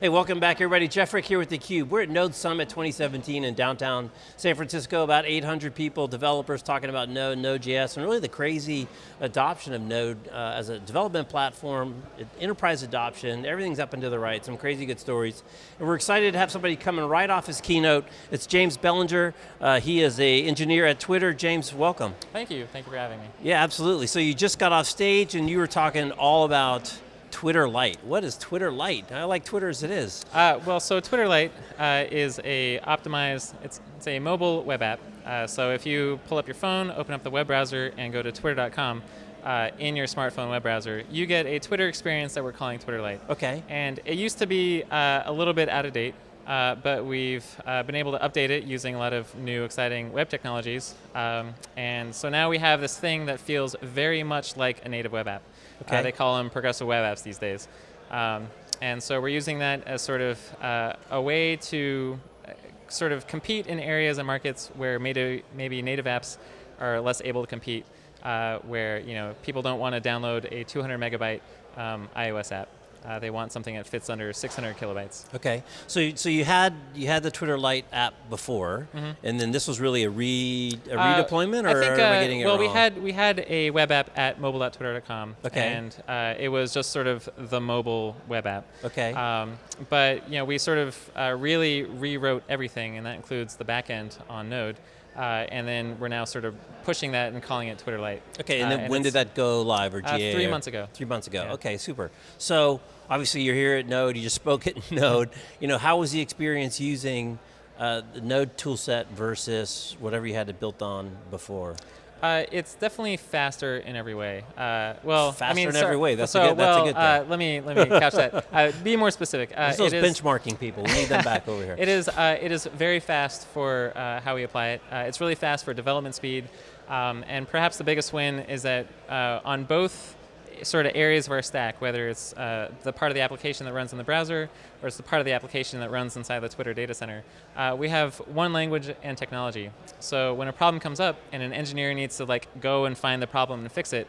Hey, welcome back everybody. Jeff Frick here with theCUBE. We're at Node Summit 2017 in downtown San Francisco. About 800 people, developers talking about Node, Node.js, and really the crazy adoption of Node uh, as a development platform, enterprise adoption, everything's up and to the right, some crazy good stories. And we're excited to have somebody coming right off his keynote. It's James Bellinger. Uh, he is a engineer at Twitter. James, welcome. Thank you, thank you for having me. Yeah, absolutely. So you just got off stage and you were talking all about Twitter Lite. What is Twitter Lite? I like Twitter as it is. Uh, well, so Twitter Lite uh, is a optimized, it's, it's a mobile web app. Uh, so if you pull up your phone, open up the web browser, and go to twitter.com, uh, in your smartphone web browser, you get a Twitter experience that we're calling Twitter Lite. Okay. And it used to be uh, a little bit out of date, uh, but we've uh, been able to update it using a lot of new exciting web technologies. Um, and so now we have this thing that feels very much like a native web app. Uh, okay. Uh, they call them progressive web apps these days. Um, and so we're using that as sort of uh, a way to uh, sort of compete in areas and markets where maybe, maybe native apps are less able to compete, uh, where you know people don't want to download a 200 megabyte um, iOS app. Uh, they want something that fits under 600 kilobytes. Okay, so so you had you had the Twitter Lite app before, mm -hmm. and then this was really a re a uh, redeployment, or I think, am I uh, getting it well, wrong? we had we had a web app at mobile.twitter.com. Okay, and uh, it was just sort of the mobile web app. Okay, um, but you know we sort of uh, really rewrote everything, and that includes the backend on Node. Uh, and then we're now sort of pushing that and calling it Twitter Lite. Okay, and then uh, and when did that go live or GA? Uh, three months ago. Three months ago, yeah. okay, super. So, obviously you're here at Node, you just spoke at Node. You know, how was the experience using uh, the Node toolset versus whatever you had it built on before? Uh, it's definitely faster in every way. Uh, well, faster I mean, in so, every way. That's so, a good. That's well, a good thing. Uh, let me let me catch that. Uh, be more specific. Uh, those benchmarking people. We need them back over here. It is. Uh, it is very fast for uh, how we apply it. it's really fast for development speed, um, and perhaps the biggest win is that on both sort of areas of our stack, whether it's uh, the part of the application that runs in the browser or it's the part of the application that runs inside the Twitter data center. Uh, we have one language and technology. So when a problem comes up and an engineer needs to like go and find the problem and fix it,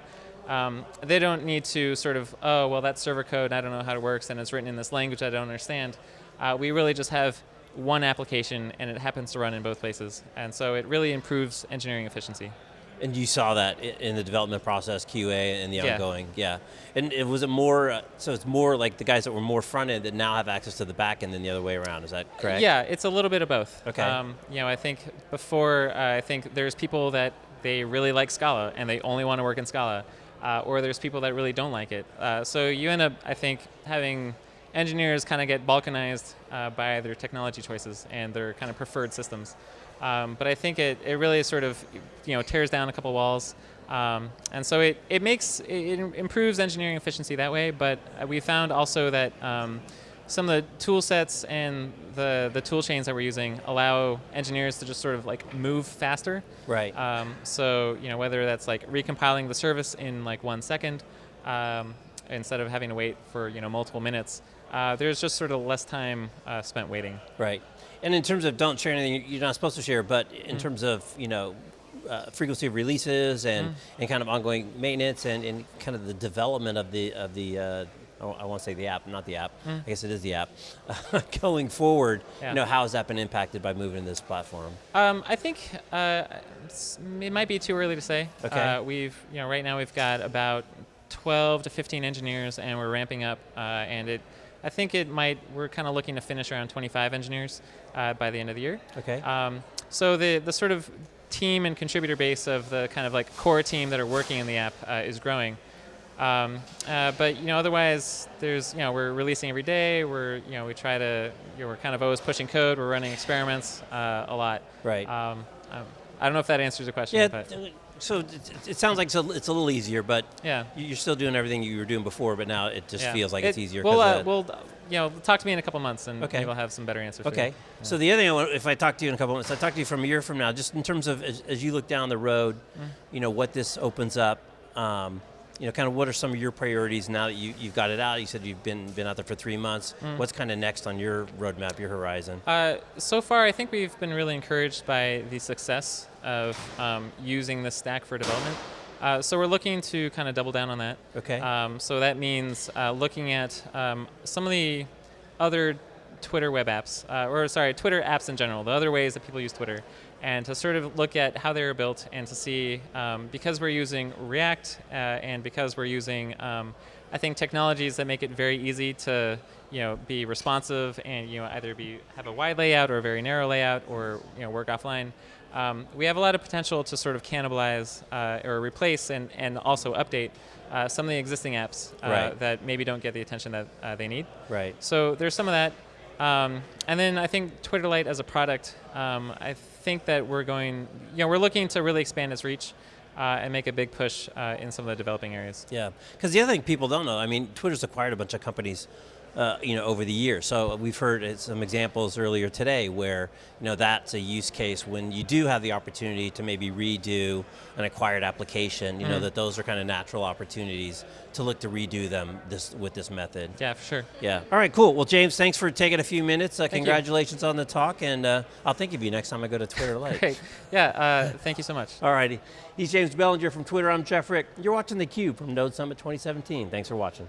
um, they don't need to sort of, oh, well, that's server code, I don't know how it works, and it's written in this language I don't understand. Uh, we really just have one application, and it happens to run in both places. And so it really improves engineering efficiency. And you saw that in the development process, QA, and the ongoing, yeah. And it was it more, uh, so it's more like the guys that were more front end that now have access to the back end than the other way around, is that correct? Yeah, it's a little bit of both. Okay. Um, you know, I think before, uh, I think there's people that they really like Scala and they only want to work in Scala, uh, or there's people that really don't like it. Uh, so you end up, I think, having engineers kind of get balkanized uh, by their technology choices and their kind of preferred systems. Um, but I think it, it really sort of you know tears down a couple walls. Um, and so it, it makes, it improves engineering efficiency that way, but we found also that um, some of the tool sets and the, the tool chains that we're using allow engineers to just sort of like move faster. Right. Um, so, you know, whether that's like recompiling the service in like one second, um, instead of having to wait for, you know, multiple minutes, uh, there's just sort of less time uh, spent waiting. Right. And in terms of don't share anything you're not supposed to share, but in mm. terms of, you know, uh, frequency of releases and, mm. and kind of ongoing maintenance and, and kind of the development of the, of the uh, I want to say the app, not the app. Mm. I guess it is the app. Going forward, yeah. you know, how has that been impacted by moving to this platform? Um, I think uh, it might be too early to say. Okay. Uh, we've, you know, right now we've got about 12 to 15 engineers, and we're ramping up, uh, and it I think it might, we're kind of looking to finish around 25 engineers uh, by the end of the year. Okay. Um, so the, the sort of team and contributor base of the kind of like core team that are working in the app uh, is growing. Um, uh, but you know, otherwise, there's you know we're releasing every day. We're you know we try to you know, we're kind of always pushing code. We're running experiments uh, a lot. Right. Um, um, I don't know if that answers the question. Yeah, so it, it, sounds like it's a, it's a, little easier, but yeah. you're still doing everything you were doing before, but now it just yeah. feels like it, it's easier. We'll, uh, we'll, you know, talk to me in a couple months, and okay. maybe we'll have some better answers. Okay. Yeah. So the other thing, want, if I talk to you in a couple months, I talk to you from a year from now, just in terms of as, as you look down the road, mm. you know, what this opens up. Um, you know, kind of what are some of your priorities now that you, you've got it out? You said you've been, been out there for three months. Mm. What's kind of next on your roadmap, your horizon? Uh, so far, I think we've been really encouraged by the success of um, using the stack for development. Uh, so we're looking to kind of double down on that. Okay. Um, so that means uh, looking at um, some of the other Twitter web apps, uh, or sorry, Twitter apps in general, the other ways that people use Twitter, and to sort of look at how they were built and to see, um, because we're using React uh, and because we're using, um, I think, technologies that make it very easy to you know, be responsive and you know, either be have a wide layout or a very narrow layout or you know, work offline. Um, we have a lot of potential to sort of cannibalize uh, or replace and, and also update uh, some of the existing apps uh, Right. that maybe don't get the attention that uh, they need. Right. So there's some of that. Um, and then I think Twitter Lite as a product, um, I think that we're going, you know, we're looking to really expand its reach uh, and make a big push uh, in some of the developing areas. Yeah, because the other thing people don't know, I mean, Twitter's acquired a bunch of companies, uh, you know, over the years. So we've heard uh, some examples earlier today where, you know, that's a use case when you do have the opportunity to maybe redo an acquired application. You know, that those are kind of natural opportunities to look to redo them this with this method. Yeah, for sure. Yeah. All right. Cool. Well, James, thanks for taking a few minutes. Uh, you. congratulations on the talk, and uh, I'll think of you next time I go to Twitter Lite. Great. Yeah, uh, thank you so much. All righty. He's James Bellinger from Twitter. I'm Jeff Frick. You're watching theCUBE from Node Summit 2017. Thanks for watching.